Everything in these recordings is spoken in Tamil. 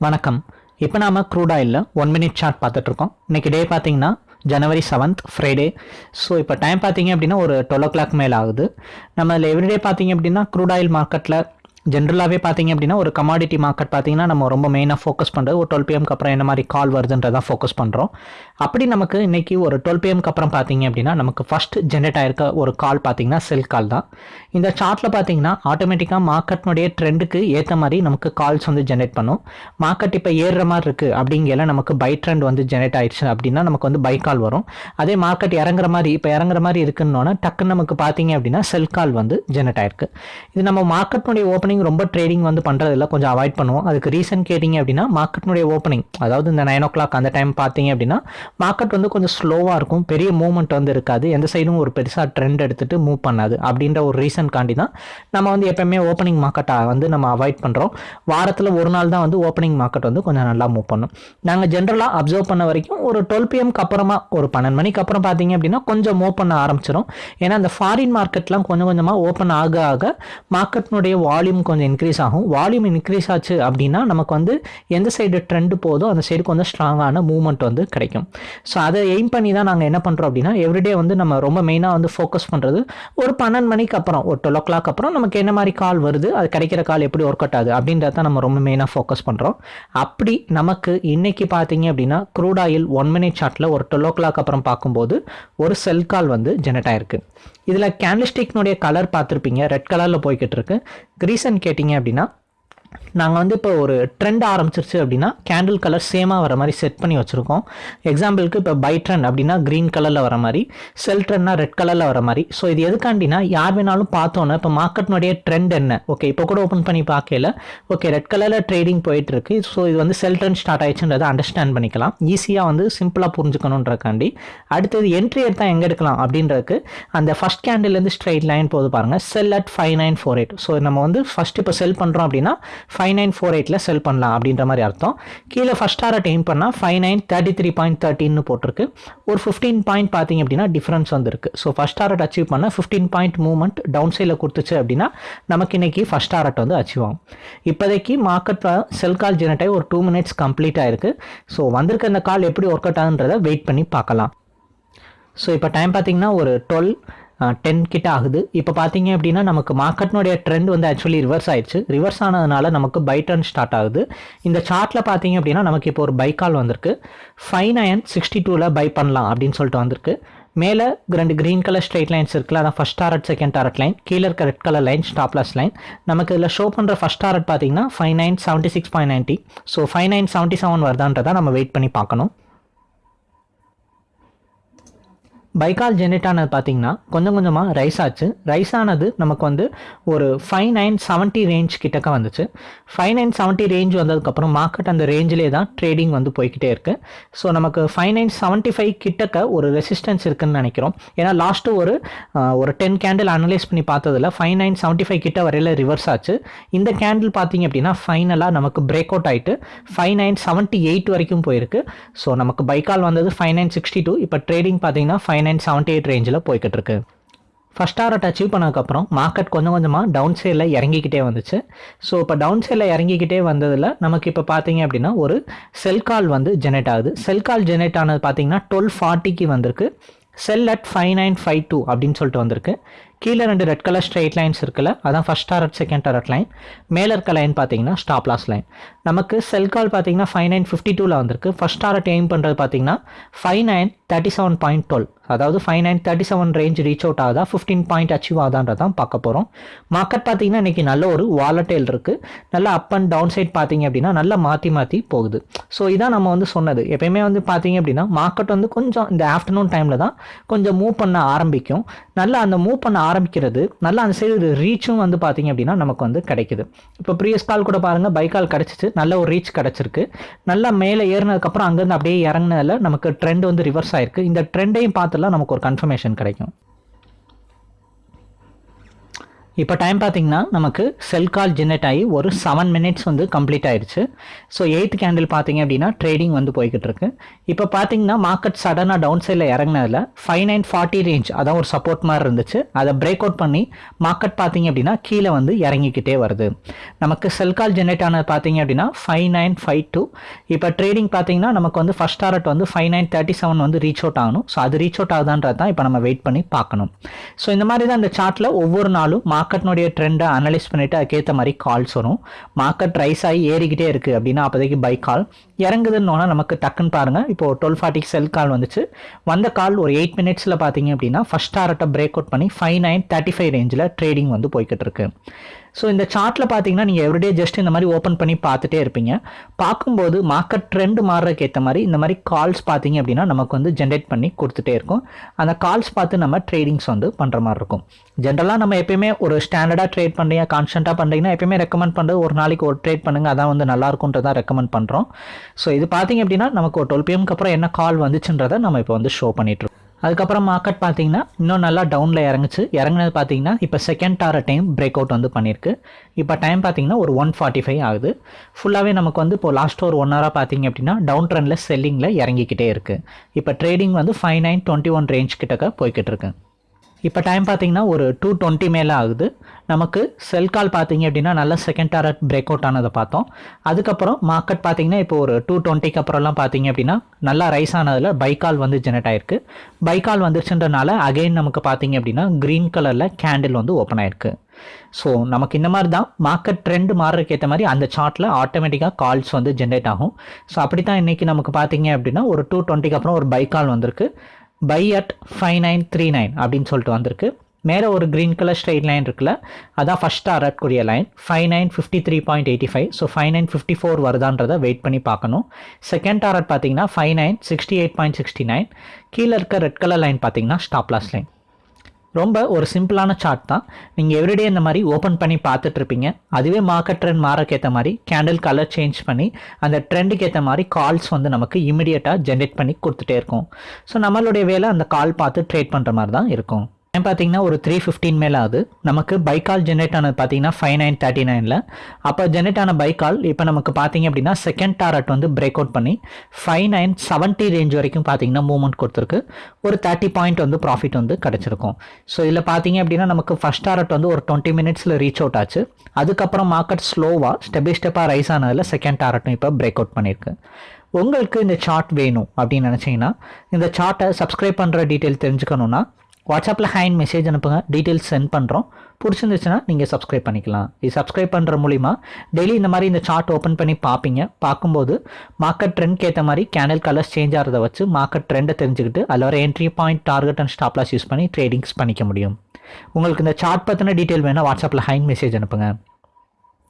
வணக்கம். இப்போ நாம் க்ரூட் ஆயிலில் ஒன் மினிட் சார்ட் பார்த்துட்ருக்கோம் இன்னைக்கு டே பார்த்தீங்கன்னா ஜனவரி செவன்த் ஃப்ரைடே ஸோ இப்போ டைம் பார்த்தீங்க அப்படின்னா ஒரு டுவெல் ஓ கிளாக் மேலே ஆகுது. நம்ம அதில் எவ்ரிடே பார்த்தீங்க அப்படின்னா க்ரூட் ஆயில் மார்க்கெட்டில் ஜென்ரலாகவே பார்த்தீங்க அப்படின்னா ஒரு கமாடிட்டி மார்க்கெட் பார்த்தீங்கன்னா நம்ம ரொம்ப மெயினாக ஃபோக்கஸ் பண்ணுறது ஒரு டுவெல் பிஎம்க்கு அப்புறம் என்ன மாதிரி கால் வருதுன்றதான் ஃபோக்கஸ் பண்ணுறோம் அப்படி நமக்கு இன்றைக்கி ஒரு டுவெல் பிஎம்க்கு அப்புறம் பார்த்தீங்க அப்படின்னா நமக்கு ஃபர்ஸ்ட் ஜென்ரேட் ஆயிருக்க ஒரு கால் பார்த்தீங்கன்னா செல் கால் தான். இந்த சார்ட்டில் பார்த்தீங்கன்னா ஆட்டோமேட்டிக்காக மார்க்கெட்னுடைய ட்ரெண்டுக்கு ஏற்ற மாதிரி நமக்கு கால்ஸ் வந்து ஜென்ரேட் பண்ணும். மார்க்கெட் இப்போ ஏறுற மாதிரி இருக்குது அப்படிங்கிற நமக்கு பை ட்ரெண்ட் வந்து ஜென்ரேட் ஆயிடுச்சு அப்படின்னா நமக்கு வந்து பை கால் வரும். அதே மார்க்கெட் இறங்குற மாதிரி இப்போ இறங்குற மாதிரி இருக்குன்னொன்னே டக்குன்னு நமக்கு பார்த்தீங்க அப்படின்னா செல் கால் வந்து ஜென்ரேட் ஆயிருக்கு. இது நம்ம மார்க்கெட்னுடைய ஓப்பனிங் ரொம்ப ட்ரேடிங் வந்து பண்ணுறதில்ல கொஞ்சம் அவாய்ட் பண்ணுவோம். அதுக்கு ரீசன் கேட்டிங்க அப்படின்னா மார்க்கெட்னுடைய ஓப்பனிங் அதாவது இந்த நைன் ஓ கிளாக் அந்த டைம் பார்த்தீங்க அப்படின்னா மார்க்கெட் வந்து கொஞ்சம் ஸ்லோவாக இருக்கும். பெரிய மூவ்மெண்ட் வந்து இருக்காது. எந்த சைடும் ஒரு பெருசாக ட்ரெண்ட் எடுத்துட்டு மூவ் பண்ணாது. அப்படின்ற ஒரு ரீசன் காண்டி தான் நம்ம வந்து எப்பயுமே ஓப்பனிங் மார்க்கெட்டை வந்து நம்ம அவாய்ட் பண்ணுறோம் வாரத்தில் ஒரு நாள் தான் வந்து ஓப்பனிங் மார்க்கெட் வந்து கொஞ்சம் நல்லா மூவ் பண்ணும். நாங்கள் ஜென்ரலாக அப்சர்வ் பண்ண வரைக்கும் ஒரு டுவெல் பிஎம்க்கு அப்புறமா ஒரு பன்னெண்டு மணிக்கு அப்புறம் பார்த்தீங்க அப்படின்னா கொஞ்சம் மூவ் பண்ண ஆரம்பிச்சிடும் ஏன்னா அந்த ஃபாரின் மார்க்கெட்லாம் கொஞ்சம் கொஞ்சமாக ஓப்பன் ஆக ஆக மார்க்கெட்னுடைய வால்யூம் கொஞ்சம் இன்க்ரீஸ் ஆகும். வால்யூம் இன்க்ரீஸ் ஆச்சு அப்படின்னா நமக்கு வந்து எந்த சைடு ட்ரெண்ட் போதோ அந்த சைடு கொஞ்சம் ஸ்ட்ராங்கான மூவ்மெண்ட் வந்து கிடைக்கும். ஸோ அதை எய்ம் பண்ணி தான் நாங்கள் என்ன பண்ணுறோம் அப்படின்னா எவ்ரிடே வந்து நம்ம ரொம்ப மெயினாக வந்து ஃபோக்கஸ் பண்ணுறது ஒரு பன்னெண்டு மணிக்கு அப்புறம் ஒரு டுவெல் ஓ கிளாக் அப்புறம் நமக்கு என்ன மாதிரி கால் வருது அது கிடைக்கிற கால் எப்படி ஒர்க் அவுட் ஆகுது அப்படின்றத தான் நம்ம ரொம்ப மெயினாக ஃபோக்கஸ் பண்ணுறோம் அப்படி நமக்கு இன்னைக்கு பார்த்தீங்க அப்படின்னா க்ரூட் ஆயில் ஒன் மினிட் சார்ட்டில் ஒரு டுவெல் ஓ கிளாக் அப்புறம் பார்க்கும்போது ஒரு செல் கால் வந்து ஜெனரேட் ஆயிருக்கு. இதில் கேண்டில்ஸ்டிக்னுடைய கலர் பார்த்துருப்பீங்க. ரெட் கலரில் போய்கிட்டு இருக்கு ரீசன் கேட்டிங்க அப்படின்னா நாங்கள் வந்து இப்போ ஒரு ட்ரெண்ட் ஆரம்பிச்சிருச்சு அப்படின்னா கேண்டில் கலர் சேமாக வர மாதிரி செட் பண்ணி வச்சுருக்கோம். எக்ஸாம்பிளுக்கு இப்போ பை ட்ரெண்ட் அப்படின்னா க்ரீன் கலரில் வர மாதிரி செல் ட்ரெண்ட்னா ரெட் கலரில் வர மாதிரி. ஸோ இது எதுக்காண்டினா யார் வேணாலும் பார்த்தோன்னே இப்போ மார்க்கெட்னுடைய ட்ரெண்ட் என்ன? ஓகே இப்போ கூட ஓப்பன் பண்ணி பார்க்கல. ஓகே ரெட் கலரில் ட்ரேடிங் போயிட்டு இருக்கு ஸோ இது வந்து செல் ட்ரெண்ட் ஸ்டார்ட் ஆயிடுச்சுன்றதை அண்டர்ஸ்டாண்ட் பண்ணிக்கலாம். ஈஸியாக வந்து சிம்பிளாக புரிஞ்சுக்கணுன்றக்காண்டி. அடுத்தது என்ட்ரி எடுத்தா எங்கே எடுக்கலாம் அப்படின்றதுக்கு அந்த ஃபஸ்ட் கேண்டில்லேருந்து ஸ்ட்ரைட் லைன் போது பாருங்கள் sell at five nine four eight so நம்ம வந்து ஃபஸ்ட் இப்போ செல் பண்ணுறோம் அப்படின்னா ஃபைவ் நைன் ஃபோர் எயிட்டில் செல் பண்ணலாம் அப்படின்ற மாதிரி அர்த்தம். கீழே ஃபஸ்ட் டாரட் எய்ம் பண்ணால் five nine thirty three point தேர்ட்டின்னு போட்டிருக்கு. ஒரு ஃபிஃப்டீன் பாயிண்ட் பார்த்தீங்க அப்படின்னா டிஃப்ரென்ஸ் வந்துருக்கு. ஸோ ஃபஸ்ட் டாரட் அச்சீவ் பண்ணால் ஃபிஃப்டீன் பாயிண்ட் மூவ்மெண்ட் டவுன் சைடில் கொடுத்துச்சு அப்படின்னா நமக்கு இன்றைக்கி ஃபஸ்ட் டாரட் வந்து அச்சீவ் ஆகும். இப்போதைக்கு மார்க்கெட் செல் கால் ஜெனரேட் ஆகி ஒரு டூ மினிட்ஸ் கம்ப்ளீட் ஆயிருக்கு. ஸோ வந்திருக்க இந்த கால் எப்படி ஒர்க் அவுட் ஆகுன்றதை வெயிட் பண்ணி பார்க்கலாம். ஸோ இப்போ டைம் பார்த்தீங்கன்னா ஒரு டுவெல் டென் கிட்ட ஆகுது. இப்போ பார்த்தீங்க அப்படின்னா நமக்கு மார்க்கெட்னுடைய ட்ரெண்ட் வந்து ஆக்சுவலி ரிவர்ஸ் ஆயிடுச்சு. ரிவர்ஸ் ஆனதுனால நமக்கு பை டர்ன் ஸ்டார்ட் ஆகுது. இந்த சார்ட்டில் பார்த்தீங்க அப்படின்னா நமக்கு இப்போ ஒரு பை கால் வந்திருக்கு. ஃபைவ் நைன் சிக்ஸ்டி டூவில் பை பண்ணலாம் அப்படின்னு சொல்லிட்டு வந்திருக்கு. மேலே ரெண்டு க்ரீன் கலர் ஸ்ட்ரைட் லைன்ஸ் இருக்குல்ல அதான் first target second target line கீழே இருக்க red colour line stop loss line நமக்கு இதில் ஷோ பண்ணுற ஃபஸ்ட் டாரட் பார்த்தீங்கன்னா five nine seventy six point ninety so five nine seventy seven வருதான்றதை நம்ம வெயிட் பண்ணி பார்க்கணும். பைக்கால் ஜென்ரேட் ஆனது பார்த்தீங்கன்னா கொஞ்சம் கொஞ்சமாக ரைஸ் ஆச்சு. ரைஸ் ஆனது நமக்கு வந்து ஒரு ஃபைவ் நைன் செவன்ட்டி ரேஞ்ச் கிட்டக்க வந்துச்சு. ஃபைவ் நைன் செவன்ட்டி ரேஞ்ச் வந்ததுக்கப்புறம் மார்க்கெட் அந்த ரேஞ்சிலே தான் ட்ரேடிங் வந்து போய்கிட்டே இருக்குது ஸோ நமக்கு ஃபைவ் நைன் செவன்ட்டி ஃபைவ் கிட்டக்க ஒரு ரெசிஸ்டன்ஸ் இருக்குன்னு நினைக்கிறோம். ஏன்னா லாஸ்ட்டு ஒரு ஒரு டென் கேண்டில் அனலைஸ் பண்ணி பார்த்ததில் ஃபைவ் நைன் செவன்ட்டி ஃபைவ் கிட்ட வரையில் ரிவர்ஸ் ஆச்சு. இந்த கேண்டில் பார்த்தீங்க அப்படின்னா ஃபைனலாக நமக்கு பிரேக் அவுட் ஆகிட்டு ஃபைவ் நைன் செவன்ட்டி எயிட் வரைக்கும் போயிருக்கு. ஸோ நமக்கு பைக்கால் வந்தது ஃபைவ் நைன் சிக்ஸ்டி டூ இப்போ ட்ரேடிங் பார்த்தீங்கன்னா ஃபைவ் நைன் செவன்ட்டி எயிட் ரேஞ்சில் போய்கிட்டு இருக்கு ஃபஸ்ட் டாரட் அச்சீவ் பண்ணதுக்கப்புறம் மார்க்கெட் கொஞ்சம் கொஞ்சமாக டவுன் சைடில் இறங்கிக்கிட்டே வந்துச்சு. ஸோ இப்போ டவுன் சைடில் இறங்கிக்கிட்டே வந்ததில் நமக்கு இப்போ பார்த்தீங்க அப்படின்னா ஒரு செல் கால் வந்து ஜெனரேட் ஆகுது. செல் கால் ஜெனரேட் ஆனது பார்த்தீங்கன்னா டுவெல் ஃபார்ட்டிக்கு வந்திருக்கு. Sell at five nine five two அப்படின்னு சொல்லிட்டு வந்திருக்கு. கீழே ரெண்டு ரெட் கலர் ஸ்ட்ரைட் லைன்ஸ் இருக்குல்ல அதான் first target second target line மேலே இருக்க லைன் பார்த்தீங்கன்னா ஸ்டாப் லாஸ் லைன் நமக்கு செல் கால் பார்த்தீங்கன்னா ஃபைவ் நைன் ஃபிஃப்டி டூவில் வந்திருக்கு. ஃபஸ்ட் டாரட் எய்ம் பண்ணுறது பார்த்தீங்கன்னா five nine thirty seven point twelve அதாவது five nine thirty seven range reach out ஆகுதா? ஃபிஃப்டீன் பாயிண்ட் அச்சீவ் ஆகுதான்றதான் பார்க்க போகிறோம் மார்க்கெட் பார்த்தீங்கன்னா இன்னைக்கு நல்ல ஒரு வாலட்டைல் இருக்குது நல்ல அப் அண்ட் டவுன் சைட் பார்த்தீங்க அப்படின்னா நல்லா மாற்றி மாற்றி போகுது. ஸோ இதான் நம்ம வந்து சொன்னது. எப்பயுமே வந்து பார்த்தீங்க அப்படின்னா மார்க்கெட் வந்து கொஞ்சம் இந்த ஆஃப்டர்நூன் டைமில் தான் கொஞ்சம் மூவ் பண்ண ஆரம்பிக்கும். நல்லா அந்த மூவ் பண்ண ஆரம்பிக்கிறது நல்லா அந்த சைடு ரீச்சும் வந்து பார்த்தீங்க அப்படின்னா நமக்கு வந்து கிடைக்குது. இப்போ ப்ரீவியஸ் கால் கூட பாருங்கள் பைக்கால் கிடச்சிச்சு நல்ல ஒரு ரீச் கிடச்சிருக்கு. நல்லா மேலே ஏறினதுக்கப்புறம் அங்கேருந்து அப்படியே இறங்கினதில் நமக்கு ட்ரெண்ட் வந்து ரிவர்ஸ் ஆயிருக்கு. இந்த ட்ரெண்டையும் பார்த்து எல்லாம் நமக்கு ஒரு கன்ஃபர்மேஷன் கிடைக்கும். இப்போ டைம் பார்த்தீங்கன்னா நமக்கு செல் கால் ஜென்ரேட் ஆகி ஒரு செவன் மினிட்ஸ் வந்து கம்ப்ளீட் ஆயிடுச்சு ஸோ எயித் கேண்டில் பார்த்தீங்க அப்படின்னா ட்ரேடிங் வந்து போய்கிட்டு இருக்கு. இப்போ பார்த்தீங்கன்னா மார்க்கெட் சடனாக டவுன் சைடில் இறங்கினதில் ஃபைவ் நைன் ஃபார்ட்டி ரேஞ்ச் அதான் ஒரு சப்போர்ட் மாதிரி இருந்துச்சு. அதை பிரேக் அவுட் பண்ணி மார்க்கெட் பார்த்தீங்க அப்படின்னா கீழே வந்து இறங்கிக்கிட்டே வருது. நமக்கு செல் கால் ஜெனரேட் ஆனது பார்த்தீங்க அப்படின்னா ஃபைவ் நைன் ஃபைவ் டூ இப்போ ட்ரேடிங் பார்த்தீங்கன்னா நமக்கு வந்து ஃபஸ்ட் டாரட் வந்து ஃபைவ் நைன் தேர்ட்டி செவன் வந்து ரீச் அவுட் ஆகணும். ஸோ அது ரீச் அவுட் ஆகுதான்றது தான் இப்போ நம்ம வெயிட் பண்ணி பார்க்கணும். ஸோ இந்த மாதிரி தான் இந்த சார்ட்டில் ஒவ்வொரு நாளும் மார்க்கெட்னுடைய ட்ரெண்டை அனலைஸ் பண்ணிவிட்டு அதுக்கேற்ற மாதிரி கால்ஸ் வரும். மார்க்கெட் ரைஸ் ஆகி ஏறிக்கிட்டே இருக்குது அப்படின்னா அப்போதைக்கு பை கால் இறங்குதுன்னு நமக்கு டக்குன்னு பாருங்கள் இப்போது டுவெல் ஃபார்ட்டிக்கு செல் கால் வந்துச்சு. வந்த கால் ஒரு எயிட் மினிட்ஸில் பார்த்தீங்க அப்படின்னா ஃபஸ்ட் டாரட்டை பிரேக் அவுட் பண்ணி ஃபைவ் நைன் தேர்ட்டி ஃபைவ் ரேஞ்சில் ட்ரேடிங் வந்து போய்கிட்டு இருக்கு. ஸோ இந்த சார்ட்டில் பார்த்தீங்கன்னா நீங்கள் எவ்ரிடே ஜஸ்ட் இந்த மாதிரி ஓப்பன் பண்ணி பார்த்துட்டே இருப்பீங்க. பார்க்கும்போது மார்க்கெட் ட்ரெண்ட் மாறுறதுக்கு ஏற்ற மாதிரி இந்த மாதிரி கால்ஸ் பார்த்தீங்க அப்படின்னா நமக்கு வந்து ஜென்ரேட் பண்ணி கொடுத்துட்டே இருக்கும். அந்த கால்ஸ் பார்த்து நம்ம ட்ரேடிங்ஸ் வந்து பண்ணுற மாதிரி இருக்கும். ஜென்ரலாக நம்ம எப்பயுமே ஒரு ஸ்டாண்டர்டாக ட்ரேட் பண்ணுறீங்க கான்ஸ்டண்ட்டாக பண்ணுறீங்கன்னா எப்பயுமே ரெக்கமெண்ட் பண்ணுறது ஒரு நாளைக்கு ஒரு ட்ரேட் பண்ணுங்கள் அதான் வந்து நல்லா இருக்குன்றதான் ரெக்கமெண்ட் பண்ணுறோம் ஸோ இது பார்த்தீங்க அப்படின்னா நமக்கு ஒரு டுவெல் பிஎம்க்கு அப்புறம் என்ன கால் வந்துச்சுன்றதை நம்ம இப்போ வந்து ஷோ பண்ணிட்டுருக்கோம் அதுக்கப்புறம் மார்க்கெட் பார்த்தீங்கன்னா இன்னும் நல்லா டவுனில் இறங்குச்சு. இறங்குனது பார்த்தீங்கன்னா இப்போ செகண்ட் டார டைம் பிரேக் அவுட் வந்து பண்ணியிருக்கு இப்போ டைம் பார்த்தீங்கன்னா ஒரு ஒன் ஃபார்ட்டி ஃபைவ் ஆகுது ஃபுல்லாகவே நமக்கு வந்து இப்போ லாஸ்ட் ஒரு ஒன் ஹவராக பார்த்தீங்க அப்படின்னா டவுன் ட்ரெண்டில் செல்லிங்கில் இறங்கிக்கிட்டே இருக்குது இப்போ ட்ரேடிங் வந்து five nine twenty one range கிட்டக்க போய்கிட்டு இருக்குது இப்போ டைம் பார்த்தீங்கன்னா ஒரு டூ டுவெண்ட்டி மேலே ஆகுது. நமக்கு செல் கால் பார்த்தீங்க அப்படின்னா நல்ல செகண்ட் டாரட் பிரேக் அவுட் ஆனதை பார்த்தோம். அதுக்கப்புறம் மார்க்கெட் பார்த்தீங்கன்னா இப்போ ஒரு டூ டுவெண்ட்டிக்கு அப்புறம்லாம் பார்த்தீங்க அப்படின்னா நல்லா ரைஸ் ஆனதில் பைக்கால் வந்து ஜெனரேட் ஆயிருக்கு. பைக்கால் வந்துச்சுன்றனால அகைன் நமக்கு பார்த்தீங்க அப்படின்னா க்ரீன் கலரில் கேண்டில் வந்து ஓப்பன் ஆயிருக்கு. ஸோ நமக்கு இந்த மாதிரி தான் மார்க்கெட் ட்ரெண்ட் மாறுறதுக்கு ஏற்ற மாதிரி அந்த சார்ட்டில் ஆட்டோமேட்டிக்காக கால்ஸ் வந்து ஜென்ரேட் ஆகும். ஸோ அப்படி தான் இன்றைக்கி நமக்கு பார்த்தீங்க அப்படின்னா ஒரு டூ டுவெண்ட்டிக்கு அப்புறம் ஒரு பைக்கால் வந்திருக்கு. Buy at five nine three nine அப்படின்னு சொல்லிட்டு வந்திருக்கு. மேலே ஒரு க்ரீன் கலர் ஸ்ட்ரெயிட் லைன் இருக்குல்ல அதான் ஃபஸ்ட் கூடிய line five nine fifty three point eighty five so five nine fifty four வருதான்றதை wait பண்ணி பார்க்கணும். செகண்ட் டாரட் பார்த்தீங்கன்னா five nine sixty eight point sixty nine கீழே இருக்க ரெட் கலர் லைன் பார்த்தீங்கன்னா ஸ்டாப்லாஸ் லைன் ரொம்ப ஒரு சிம்பிளான சார்ட் தான். நீங்கள் எவ்ரிடே இந்த மாதிரி ஓப்பன் பண்ணி பார்த்துட்டு இருப்பீங்க அதுவே மார்க்கெட் ட்ரெண்ட் மாறக்கு ஏற்ற மாதிரி கேண்டில் கலர் சேஞ்ச் பண்ணி அந்த ட்ரெண்டுக்கு ஏற்ற மாதிரி கால்ஸ் வந்து நமக்கு இமிடியேட்டாக ஜென்ரேட் பண்ணி கொடுத்துட்டே இருக்கும். ஸோ நம்மளுடைய வேலை அந்த கால் பார்த்து ட்ரேட் பண்ணுற மாதிரி தான் இருக்கும். டைம் பார்த்தீங்கன்னா ஒரு த்ரீ ஃபிஃப்டீன் மேலே ஆகுது. நமக்கு பைக்கால் ஜென்ரேட் ஆனது பார்த்தீங்கன்னா ஃபைவ் நைன் தேர்ட்டி நைனில் அப்போ ஜென்ரேட் ஆன பைக்கால் இப்போ நமக்கு பார்த்தீங்க அப்படின்னா செகண்ட் டாரட் வந்து பிரேக் அவுட் பண்ணி ஃபைவ் நைன் செவன்ட்டி ரேஞ்ச் வரைக்கும் பார்த்தீங்கன்னா மூவ்மெண்ட் கொடுத்துருக்கு. ஒரு தேர்ட்டி பாயிண்ட் வந்து ப்ராஃபிட் வந்து கிடச்சிருக்கும். ஸோ இதில் பார்த்தீங்க அப்படின்னா நமக்கு ஃபஸ்ட் டாரட் வந்து ஒரு டுவெண்ட்டி மினிட்ஸில் ரீச் அவுட் ஆச்சு. அதுக்கப்புறம் மார்க்கெட் ஸ்லோவாக ஸ்டெப் பை ஸ்டெப்பாக ரைஸ் ஆனதில் செகண்ட் டாரட்டும் இப்போ பிரேக் அவுட் பண்ணியிருக்கு. உங்களுக்கு இந்த சார்ட் வேணும் அப்படின்னு நினச்சிங்கன்னா இந்த சார்ட்டை சப்ஸ்கிரைப் பண்ணுற டீட்டெயில் தெரிஞ்சுக்கணுன்னா வாட்ஸ்அப்பில் ஹேண்ட் மெசேஜ் அனுப்புங்க. டீட்டெயில்ஸ் சென்ட் பண்ணுறோம் பிடிச்சிருந்துச்சுன்னா நீங்கள் சப்ஸ்கிரைப் பண்ணிக்கலாம். இது சப்ஸ்கிரைப் பண்ணுற மூலிமா டெய்லி இந்த மாதிரி இந்த சார்ட் ஓப்பன் பண்ணி பார்ப்பீங்க. பார்க்கும்போது மார்க்கெட் ட்ரெண்ட்க்கு ஏற்ற மாதிரி கேனல் கலர்ஸ் சேஞ்ச் ஆகிறத வச்சு மார்க்கெட் ட்ரெண்டை தெரிஞ்சுக்கிட்டு அதில் வர entry point target and stop loss use பண்ணி ட்ரேடிங்ஸ் பண்ணிக்க முடியும். உங்களுக்கு இந்த சார்ட் பற்றின டீட்டெயில் வேணால் வாட்ஸ்அப்பில் ஹேண்ட் மெசேஜ் அனுப்புங்க.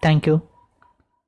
தேங்க்யூ